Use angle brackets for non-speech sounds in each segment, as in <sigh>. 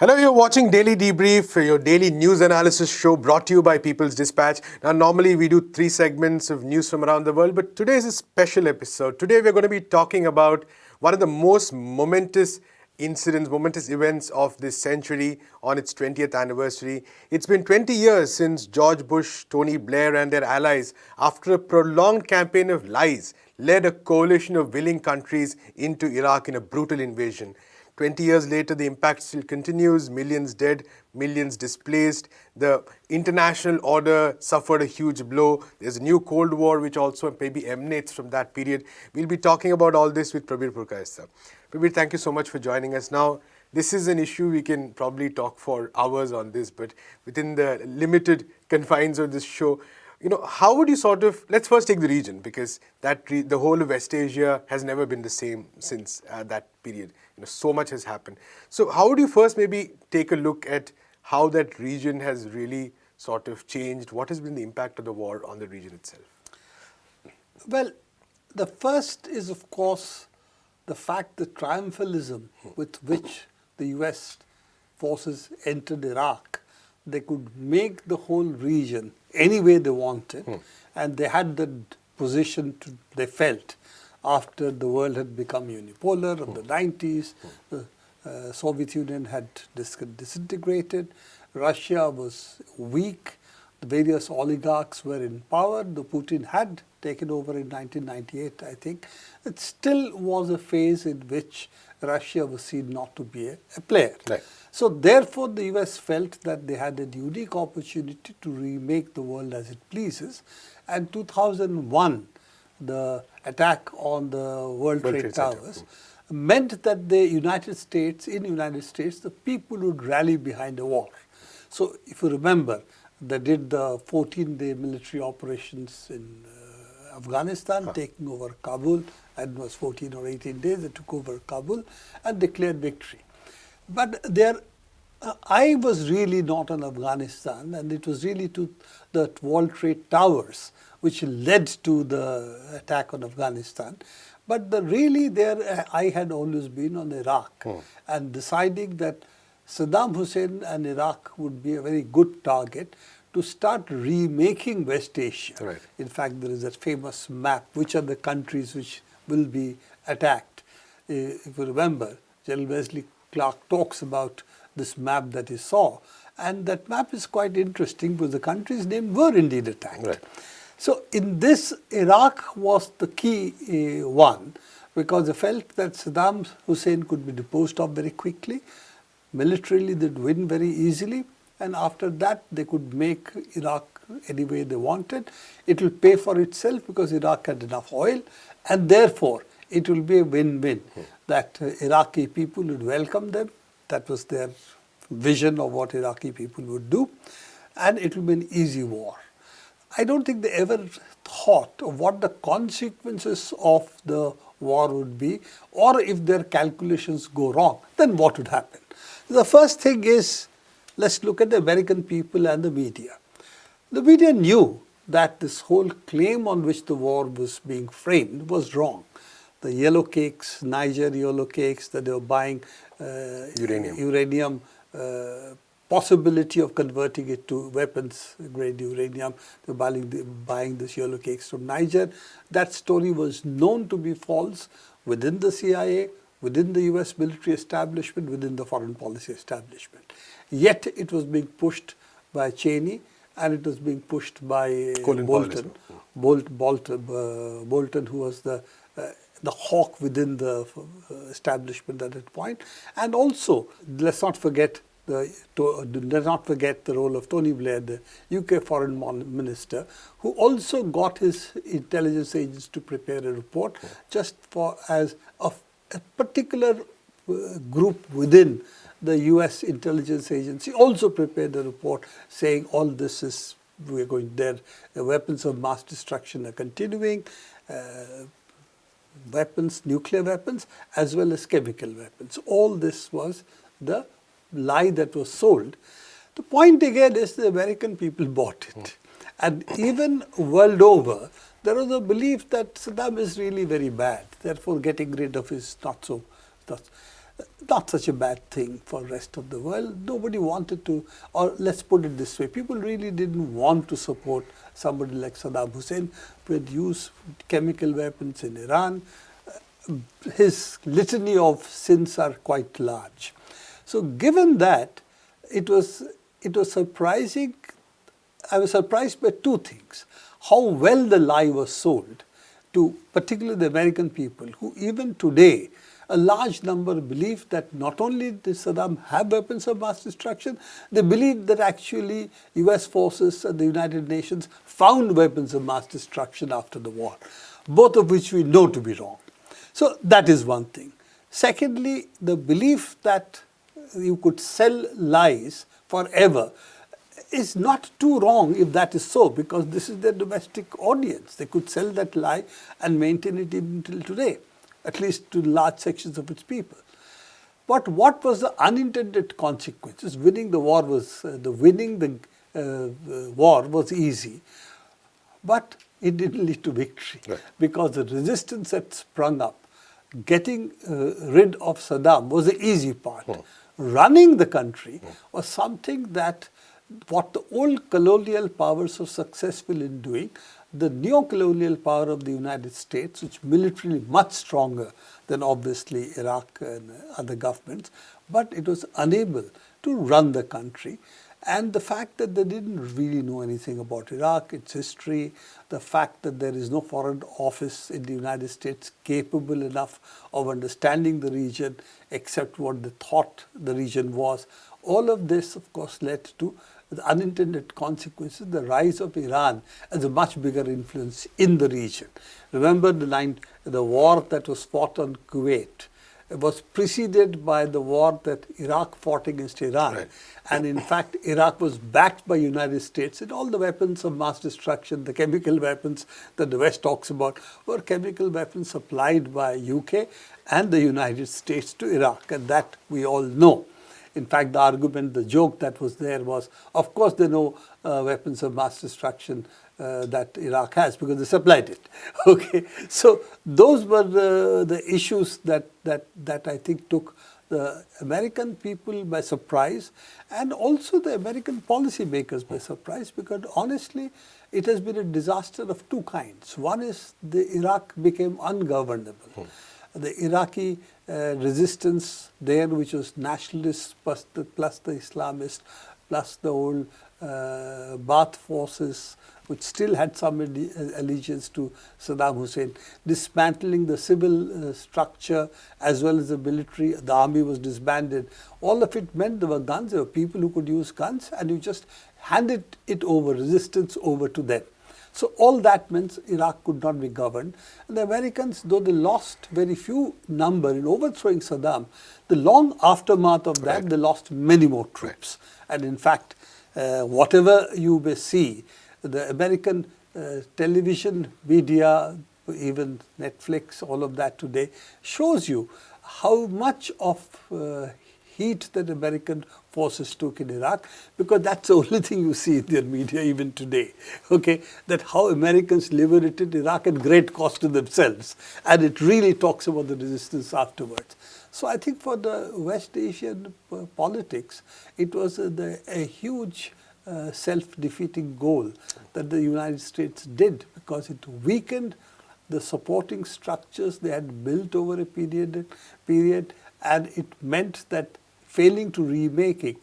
Hello, you're watching Daily Debrief, your daily news analysis show brought to you by People's Dispatch. Now, normally we do three segments of news from around the world, but today is a special episode. Today we're going to be talking about one of the most momentous incidents, momentous events of this century on its 20th anniversary. It's been 20 years since George Bush, Tony Blair, and their allies, after a prolonged campaign of lies, led a coalition of willing countries into Iraq in a brutal invasion. 20 years later, the impact still continues, millions dead, millions displaced. The international order suffered a huge blow. There's a new Cold War which also maybe emanates from that period. We'll be talking about all this with Prabir Purkayastha. Prabir, thank you so much for joining us. Now, this is an issue we can probably talk for hours on this, but within the limited confines of this show, you know, how would you sort of, let's first take the region because that the whole of West Asia has never been the same since uh, that period. You know, so much has happened. So how would you first maybe take a look at how that region has really sort of changed? What has been the impact of the war on the region itself? Well, the first is of course the fact the triumphalism with which the US forces entered Iraq, they could make the whole region any way they wanted. Hmm. And they had the position to, they felt after the world had become unipolar in hmm. the 90s, hmm. the uh, Soviet Union had dis disintegrated, Russia was weak, the various oligarchs were in power, the Putin had taken over in 1998, I think. It still was a phase in which Russia was seen not to be a, a player. Right. So therefore the US felt that they had a unique opportunity to remake the world as it pleases. And 2001, the attack on the World, World Trade, Trade Towers meant that the United States, in the United States, the people would rally behind a war. So if you remember, they did the 14-day military operations in uh, Afghanistan, huh. taking over Kabul, and it was 14 or 18 days, they took over Kabul and declared victory. But there, uh, I was really not in Afghanistan, and it was really to the World Trade Towers which led to the attack on Afghanistan. But the, really there, uh, eye had always been on Iraq hmm. and deciding that Saddam Hussein and Iraq would be a very good target to start remaking West Asia. Right. In fact, there is a famous map, which are the countries which will be attacked. Uh, if you remember, General Wesley Clark talks about this map that he saw. And that map is quite interesting because the countries named were indeed attacked. Right. So in this, Iraq was the key uh, one because they felt that Saddam Hussein could be deposed of very quickly. Militarily, they'd win very easily. And after that, they could make Iraq any way they wanted. It will pay for itself because Iraq had enough oil. And therefore, it will be a win-win hmm. that uh, Iraqi people would welcome them. That was their vision of what Iraqi people would do. And it will be an easy war. I don't think they ever thought of what the consequences of the war would be or if their calculations go wrong, then what would happen. The first thing is, let's look at the American people and the media. The media knew that this whole claim on which the war was being framed was wrong the yellow cakes, Niger yellow cakes that they were buying uh, uranium, uranium uh, possibility of converting it to weapons grade uranium. They were buying, buying this yellow cakes from Niger. That story was known to be false within the CIA, within the US military establishment, within the foreign policy establishment. Yet it was being pushed by Cheney and it was being pushed by Colin Bolton, Bolt, Bolton, uh, Bolton, who was the uh, the hawk within the uh, establishment at that point. And also, let's not forget the, to, let's not forget the role of Tony Blair, the UK foreign minister, who also got his intelligence agents to prepare a report just for as a, a particular uh, group within the US intelligence agency also prepared a report saying all this is we're going there, the weapons of mass destruction are continuing, uh, weapons, nuclear weapons, as well as chemical weapons. All this was the lie that was sold. The point again is the American people bought it. And even world over, there was a belief that Saddam is really very bad. Therefore, getting rid of his not so. Not. not such a bad thing for the rest of the world. Nobody wanted to, or let's put it this way, people really didn't want to support somebody like Saddam Hussein used chemical weapons in Iran. His litany of sins are quite large. So given that, it was, it was surprising, I was surprised by two things. How well the lie was sold to particularly the American people who even today a large number believe that not only did Saddam have weapons of mass destruction, they believe that actually US forces and the United Nations found weapons of mass destruction after the war, both of which we know to be wrong. So that is one thing. Secondly, the belief that you could sell lies forever is not too wrong if that is so because this is their domestic audience. They could sell that lie and maintain it even till today, at least to large sections of its people. But what was the unintended consequences? Winning the war was, uh, the winning the uh, war was easy, but it didn't lead to victory right. because the resistance that sprung up, getting uh, rid of Saddam was the easy part. Hmm running the country was something that what the old colonial powers were successful in doing, the neo-colonial power of the United States, which militarily much stronger than obviously Iraq and other governments, but it was unable to run the country. And the fact that they didn't really know anything about Iraq, its history, the fact that there is no foreign office in the United States capable enough of understanding the region except what they thought the region was. All of this, of course, led to the unintended consequences, the rise of Iran as a much bigger influence in the region. Remember the, line, the war that was fought on Kuwait was preceded by the war that Iraq fought against Iran. Right. And in fact, Iraq was backed by United States and all the weapons of mass destruction, the chemical weapons that the West talks about, were chemical weapons supplied by UK and the United States to Iraq. And that we all know. In fact, the argument, the joke that was there was, of course, there are no uh, weapons of mass destruction uh, that Iraq has because they supplied it. <laughs> Okay, so those were the, the issues that, that, that I think took the American people by surprise and also the American policymakers by surprise because honestly it has been a disaster of two kinds. One is the Iraq became ungovernable. Hmm. The Iraqi uh, resistance there which was nationalist plus the, plus the Islamist plus the old uh, Ba'ath forces which still had some allegiance to Saddam Hussein, dismantling the civil uh, structure as well as the military, the army was disbanded. All of it meant there were guns, there were people who could use guns and you just handed it over, resistance over to them. So all that means Iraq could not be governed. And the Americans, though they lost very few number in overthrowing Saddam, the long aftermath of that, right. they lost many more troops. Right. And in fact, uh, whatever you may see, the American uh, television media, even Netflix, all of that today, shows you how much of uh, heat that American forces took in Iraq because that's the <laughs> only thing you see in their media even today. Okay, that how Americans liberated Iraq at great cost to themselves and it really talks about the resistance afterwards. So I think for the West Asian politics, it was a, the, a huge uh, self-defeating goal that the United States did because it weakened the supporting structures they had built over a period, period and it meant that failing to remake it,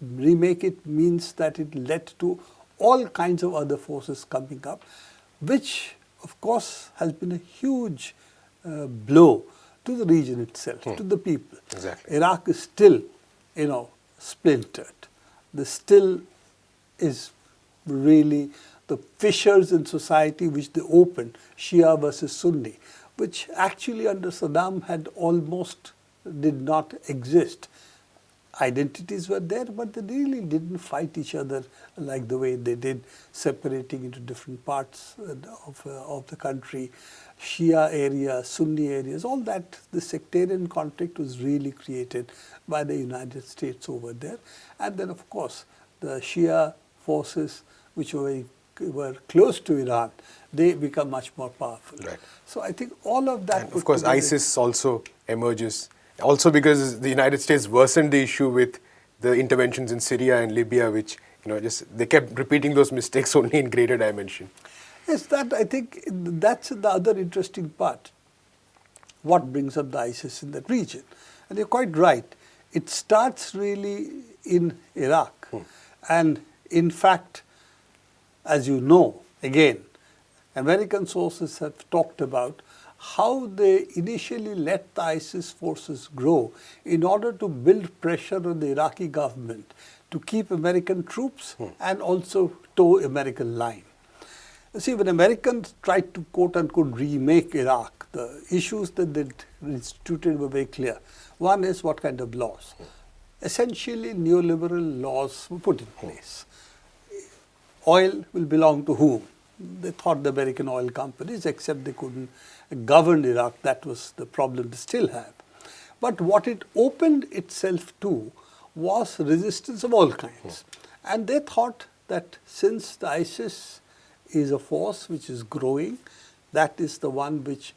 remake it means that it led to all kinds of other forces coming up, which of course has been a huge uh, blow to the region itself, hmm. to the people. Exactly. Iraq is still, you know, splintered the still is really the fissures in society which they opened, Shia versus Sunni, which actually under Saddam had almost did not exist. Identities were there, but they really didn't fight each other like the way they did, separating into different parts of, uh, of the country. Shia areas, Sunni areas, all that, the sectarian conflict was really created by the United States over there. And then, of course, the Shia forces which were, were close to Iran, they become much more powerful. Right. So I think all of that. And of course, ISIS also emerges Also because the United States worsened the issue with the interventions in Syria and Libya, which you know just they kept repeating those mistakes <laughs> only in greater dimension. Yes, that I think that's the other interesting part. What brings up the ISIS in that region? And you're quite right. It starts really in Iraq. Hmm. And in fact, as you know, again, American sources have talked about how they initially let the ISIS forces grow in order to build pressure on the Iraqi government to keep American troops hmm. and also toe American line. You see, when Americans tried to quote unquote remake Iraq, the issues that they instituted were very clear. One is what kind of laws. Hmm. Essentially, neoliberal laws were put in hmm. place. Oil will belong to whom? They thought the American oil companies, except they couldn't govern Iraq. That was the problem they still have. But what it opened itself to was resistance of all kinds. And they thought that since the ISIS is a force which is growing, that is the one which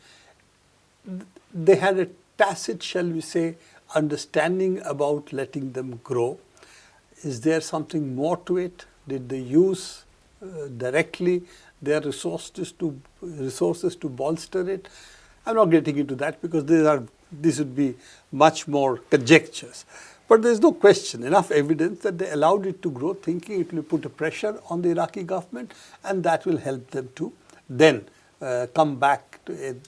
they had a tacit, shall we say, understanding about letting them grow. Is there something more to it? Did they use uh, directly their resources to resources to bolster it. I'm not getting into that because these are this would be much more conjectures. But there's no question, enough evidence that they allowed it to grow, thinking it will put a pressure on the Iraqi government, and that will help them to then uh, come back to it,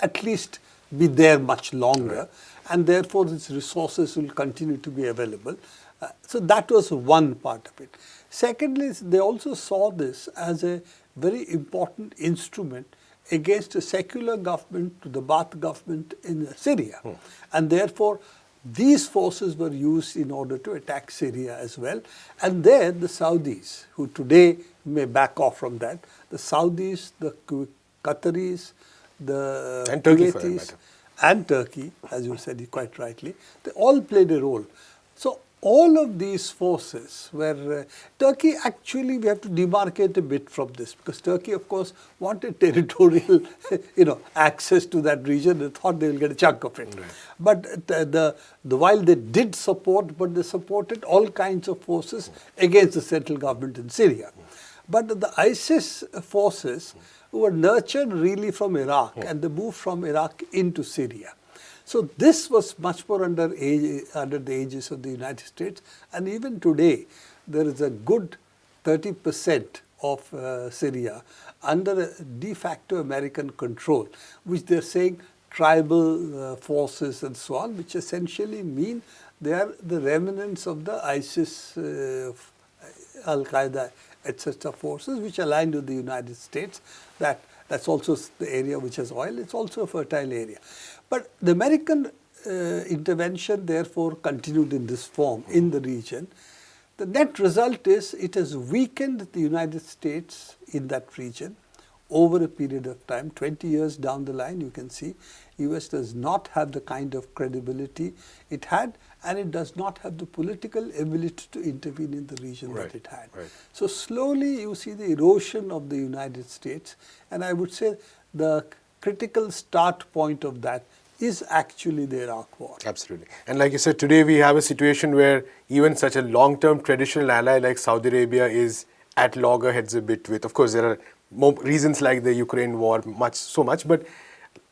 at least be there much longer, right. and therefore its resources will continue to be available. Uh, so that was one part of it. Secondly, they also saw this as a very important instrument against a secular government, to the Ba'ath government in Syria. Hmm. And therefore, these forces were used in order to attack Syria as well. And there the Saudis, who today may back off from that, the Saudis, the Qataris, the and Turkey, and Turkey, as you said quite rightly, they all played a role. So all of these forces were, uh, Turkey actually we have to demarcate a bit from this because Turkey of course wanted <laughs> territorial <laughs> you know access to that region and thought they will get a chunk of it. Right. But the, the, the, while they did support but they supported all kinds of forces against the central government in Syria. But the ISIS forces were nurtured really from Iraq and they moved from Iraq into Syria. So this was much more under, under the aegis of the United States and even today there is a good 30 percent of uh, Syria under de facto American control which they are saying tribal uh, forces and so on which essentially mean they are the remnants of the ISIS, uh, Al-Qaeda etc. forces which aligned with the United States that that's also the area which has oil. It's also a fertile area. But the American uh, intervention therefore continued in this form in the region. The net result is it has weakened the United States in that region over a period of time, 20 years down the line you can see US does not have the kind of credibility it had and it does not have the political ability to intervene in the region right, that it had. Right. So slowly you see the erosion of the United States and I would say the critical start point of that is actually the Iraq war. Absolutely. And like you said, today we have a situation where even such a long-term traditional ally like Saudi Arabia is at loggerheads a bit with, of course, there are more reasons like the Ukraine war, much so much, but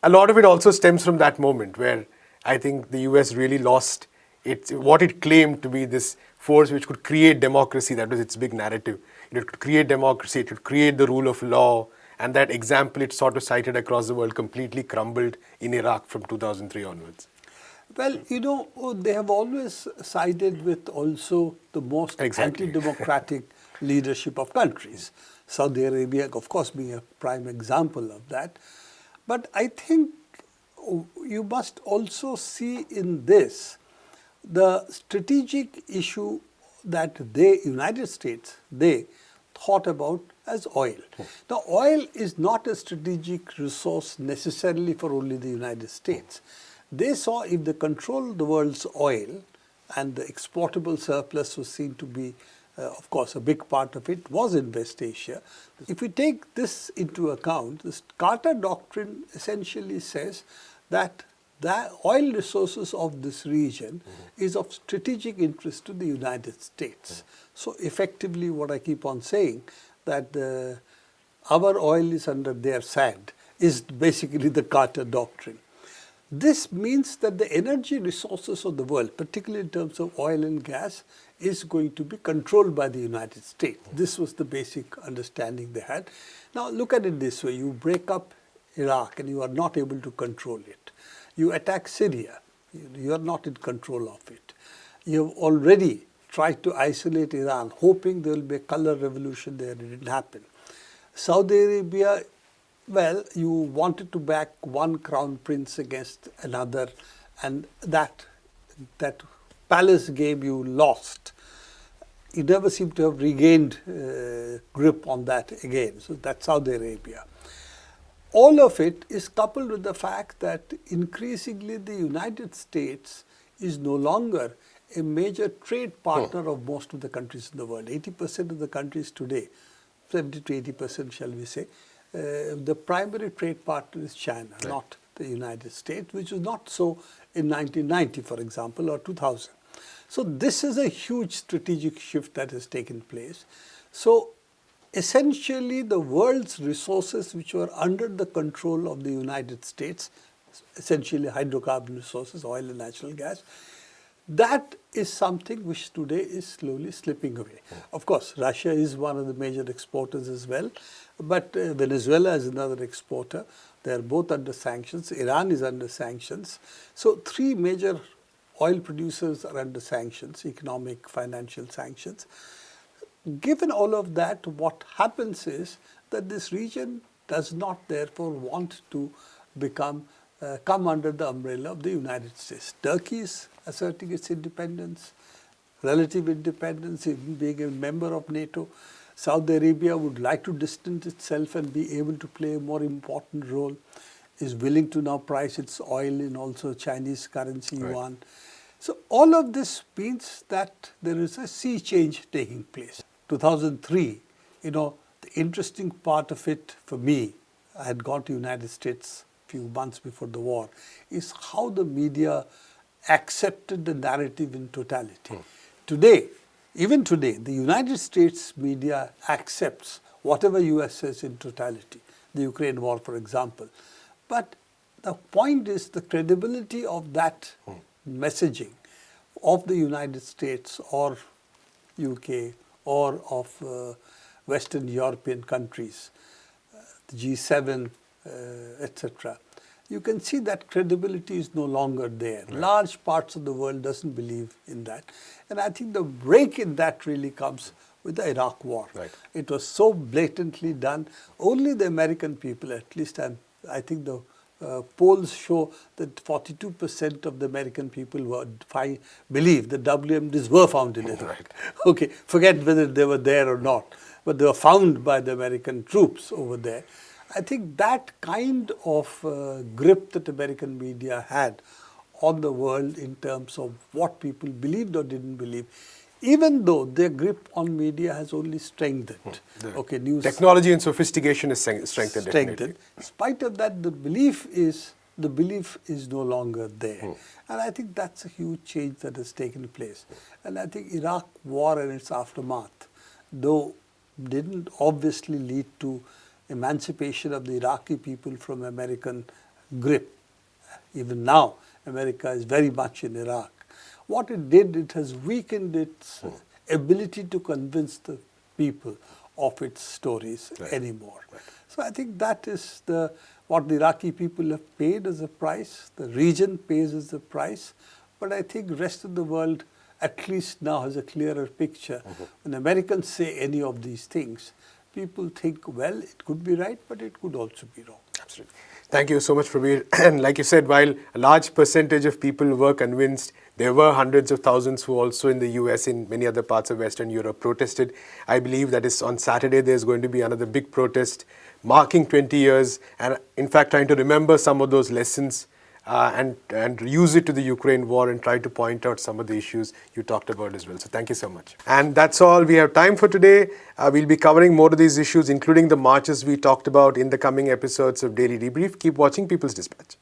a lot of it also stems from that moment where I think the US really lost its, what it claimed to be this force which could create democracy, that was its big narrative. It could create democracy, it could create the rule of law, and that example it sort of cited across the world completely crumbled in Iraq from 2003 onwards. Well, you know, oh, they have always sided with also the most exactly. anti-democratic <laughs> leadership of countries. Saudi Arabia, of course, being a prime example of that. But I think you must also see in this the strategic issue that they, United States, they thought about as oil. Now, oil is not a strategic resource necessarily for only the United States. They saw if they control the world's oil and the exportable surplus was seen to be, uh, of course, a big part of it was in West Asia. If we take this into account, the Carter Doctrine essentially says that the oil resources of this region mm -hmm. is of strategic interest to the United States. Mm -hmm. So effectively what I keep on saying that the, our oil is under their sand is basically the Carter Doctrine. This means that the energy resources of the world, particularly in terms of oil and gas, is going to be controlled by the United States. This was the basic understanding they had. Now look at it this way, you break up Iraq and you are not able to control it. You attack Syria, you are not in control of it. You have already tried to isolate Iran, hoping there will be a color revolution there, it didn't happen. Saudi Arabia well, you wanted to back one crown prince against another, and that that palace game you lost. You never seem to have regained uh, grip on that again. So that's Saudi Arabia. All of it is coupled with the fact that increasingly the United States is no longer a major trade partner oh. of most of the countries in the world. 80% of the countries today, 70 to 80% shall we say, uh, the primary trade partner is China, right. not the United States, which was not so in 1990, for example, or 2000. So this is a huge strategic shift that has taken place. So essentially the world's resources which were under the control of the United States, essentially hydrocarbon resources, oil and natural gas, that is something which today is slowly slipping away. Of course, Russia is one of the major exporters as well, but uh, Venezuela is another exporter. They are both under sanctions. Iran is under sanctions. So three major oil producers are under sanctions, economic, financial sanctions. Given all of that, what happens is that this region does not therefore want to become uh, come under the umbrella of the United States. Turkey is asserting its independence, relative independence, even being a member of NATO. Saudi Arabia would like to distance itself and be able to play a more important role, is willing to now price its oil in also Chinese currency right. yuan. So all of this means that there is a sea change taking place. 2003, you know, the interesting part of it for me, I had gone to United States a few months before the war, is how the media accepted the narrative in totality. Hmm. Today, even today, the United States media accepts whatever US says in totality, the Ukraine war for example. But the point is the credibility of that hmm. messaging of the United States or UK or of uh, Western European countries, uh, the G7, uh, etc you can see that credibility is no longer there. Large parts of the world doesn't believe in that. And I think the break in that really comes with the Iraq war. Right. It was so blatantly done. Only the American people, at least I'm, I think the uh, polls show that 42% of the American people were, believe the WMDs were found in Iraq. Right. <laughs> Okay, forget whether they were there or not, but they were found by the American troops over there. I think that kind of uh, grip that American media had on the world in terms of what people believed or didn't believe, even though their grip on media has only strengthened. Hmm. okay, news technology and sophistication is strengthened. Strengthened. In spite of that, the belief is the belief is no longer there, hmm. and I think that's a huge change that has taken place. And I think Iraq war and its aftermath, though didn't obviously lead to emancipation of the Iraqi people from American grip. Even now, America is very much in Iraq. What it did, it has weakened its hmm. ability to convince the people of its stories right. anymore. Right. So I think that is the what the Iraqi people have paid as a price, the region pays as a price, but I think rest of the world at least now has a clearer picture. Mm -hmm. When Americans say any of these things, people think, well, it could be right, but it could also be wrong. Absolutely. Thank you so much, Prabir. <clears throat> And like you said, while a large percentage of people were convinced, there were hundreds of thousands who also in the US, in many other parts of Western Europe, protested. I believe that is on Saturday, there's going to be another big protest marking 20 years and in fact trying to remember some of those lessons uh, and, and use it to the Ukraine war and try to point out some of the issues you talked about as well. So thank you so much. And that's all we have time for today. Uh, we'll be covering more of these issues, including the marches we talked about in the coming episodes of Daily Debrief. Keep watching People's Dispatch.